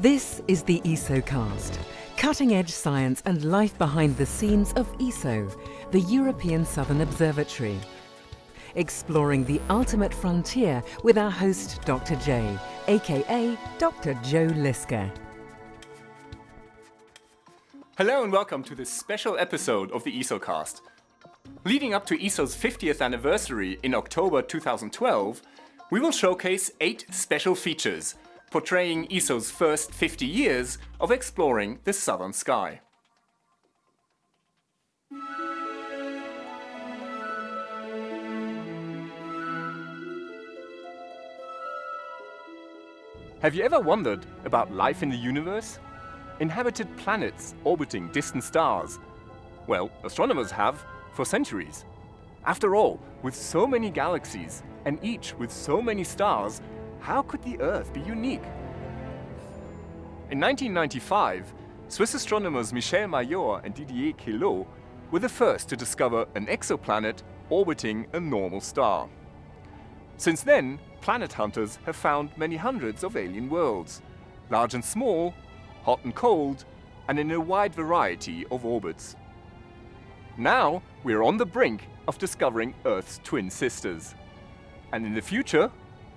This is the ESOcast, cutting-edge science and life behind the scenes of ESO, the European Southern Observatory. Exploring the ultimate frontier with our host Dr. J, aka Dr. Joe Liske. Hello and welcome to this special episode of the ESOcast. Leading up to ESO's 50th anniversary in October 2012, we will showcase eight special features portraying ESO's first 50 years of exploring the southern sky. Have you ever wondered about life in the universe? Inhabited planets orbiting distant stars? Well, astronomers have for centuries. After all, with so many galaxies, and each with so many stars, how could the Earth be unique? In 1995, Swiss astronomers Michel Mayor and Didier Queloz were the first to discover an exoplanet orbiting a normal star. Since then, planet hunters have found many hundreds of alien worlds, large and small, hot and cold, and in a wide variety of orbits. Now, we're on the brink of discovering Earth's twin sisters. And in the future,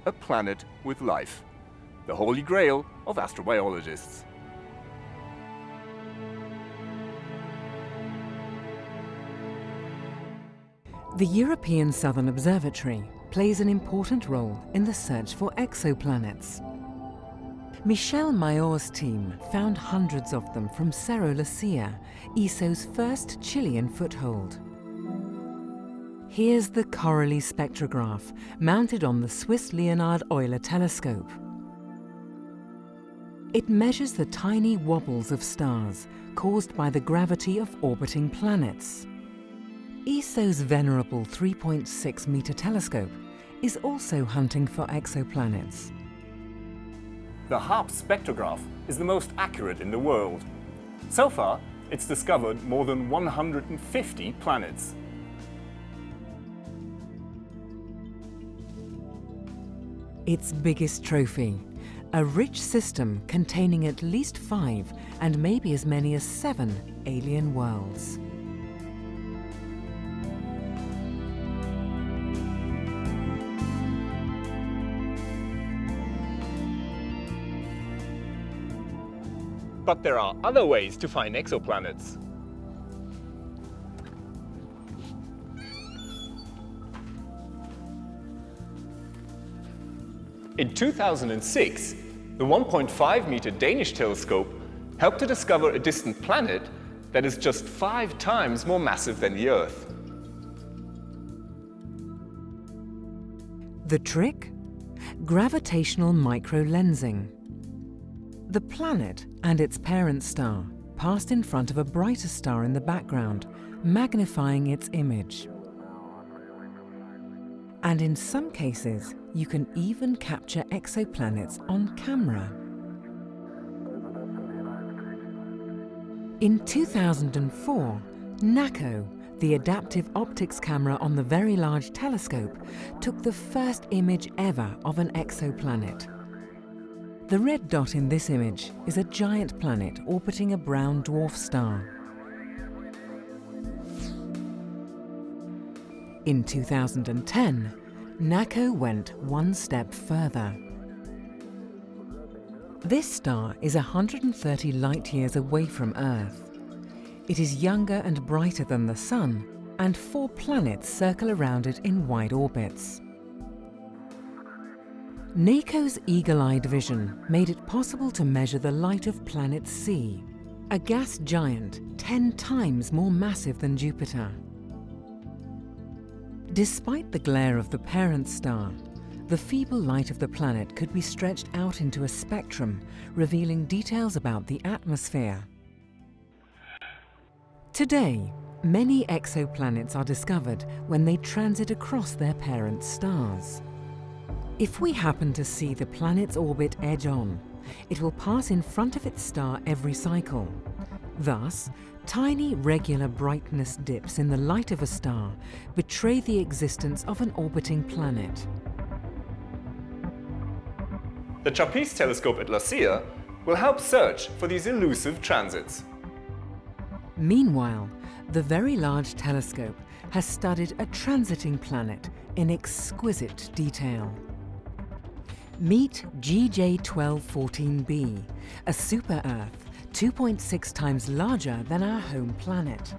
a planet with life. The holy grail of astrobiologists. The European Southern Observatory plays an important role in the search for exoplanets. Michel Mayor's team found hundreds of them from Cerro Silla, ESO's first Chilean foothold. Here's the CORALIE spectrograph, mounted on the Swiss Leonhard Euler telescope. It measures the tiny wobbles of stars caused by the gravity of orbiting planets. ESO's venerable 3.6 meter telescope is also hunting for exoplanets. The HARPS spectrograph is the most accurate in the world. So far, it's discovered more than 150 planets. Its biggest trophy, a rich system containing at least five and maybe as many as seven alien worlds. But there are other ways to find exoplanets. In 2006, the 1.5 meter Danish telescope helped to discover a distant planet that is just five times more massive than the Earth. The trick? Gravitational microlensing. The planet and its parent star passed in front of a brighter star in the background, magnifying its image. And in some cases, you can even capture exoplanets on camera. In 2004, NACO, the adaptive optics camera on the Very Large Telescope, took the first image ever of an exoplanet. The red dot in this image is a giant planet orbiting a brown dwarf star. In 2010, NACO went one step further. This star is 130 light-years away from Earth. It is younger and brighter than the Sun, and four planets circle around it in wide orbits. NACO's eagle-eyed vision made it possible to measure the light of planet C, a gas giant 10 times more massive than Jupiter. Despite the glare of the parent star, the feeble light of the planet could be stretched out into a spectrum, revealing details about the atmosphere. Today, many exoplanets are discovered when they transit across their parent stars. If we happen to see the planet's orbit edge on, it will pass in front of its star every cycle. Thus, Tiny regular brightness dips in the light of a star betray the existence of an orbiting planet. The TRAPPIST telescope at La Silla will help search for these elusive transits. Meanwhile, the Very Large Telescope has studied a transiting planet in exquisite detail. Meet GJ1214b, a super-Earth 2.6 times larger than our home planet.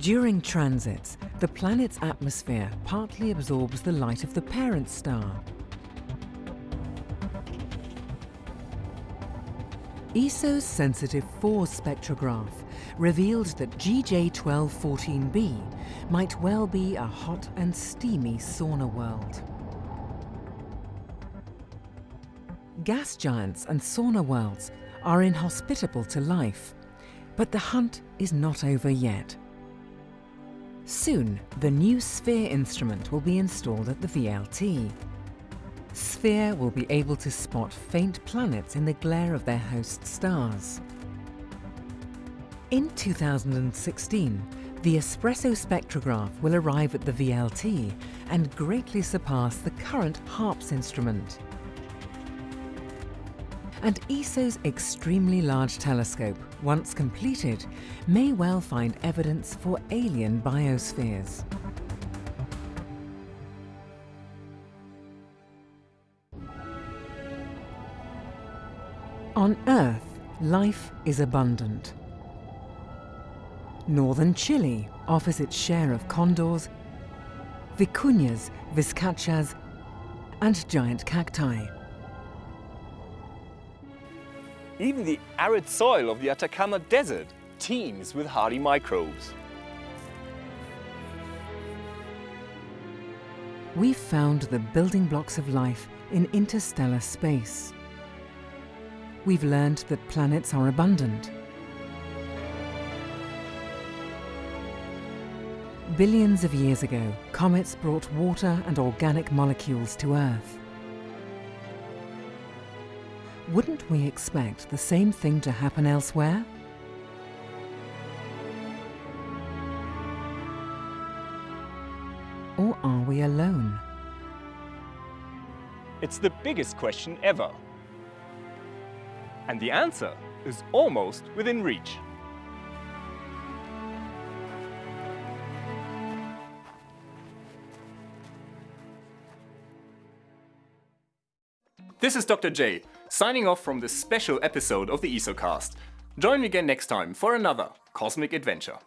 During transits, the planet's atmosphere partly absorbs the light of the parent star. ESO's sensitive FORS spectrograph revealed that GJ1214b might well be a hot and steamy sauna world. Gas giants and sauna worlds are inhospitable to life, but the hunt is not over yet. Soon, the new SPHERE instrument will be installed at the VLT. SPHERE will be able to spot faint planets in the glare of their host stars. In 2016, the Espresso spectrograph will arrive at the VLT and greatly surpass the current HARPS instrument. And ESO's extremely large telescope, once completed, may well find evidence for alien biospheres. On Earth, life is abundant. Northern Chile offers its share of condors, vicuñas, vizcachas, and giant cacti. Even the arid soil of the Atacama Desert teems with hardy microbes. We've found the building blocks of life in interstellar space. We've learned that planets are abundant. Billions of years ago, comets brought water and organic molecules to Earth. Wouldn't we expect the same thing to happen elsewhere? Or are we alone? It's the biggest question ever. And the answer is almost within reach. This is Dr. J, signing off from this special episode of the ESOcast. Join me again next time for another cosmic adventure.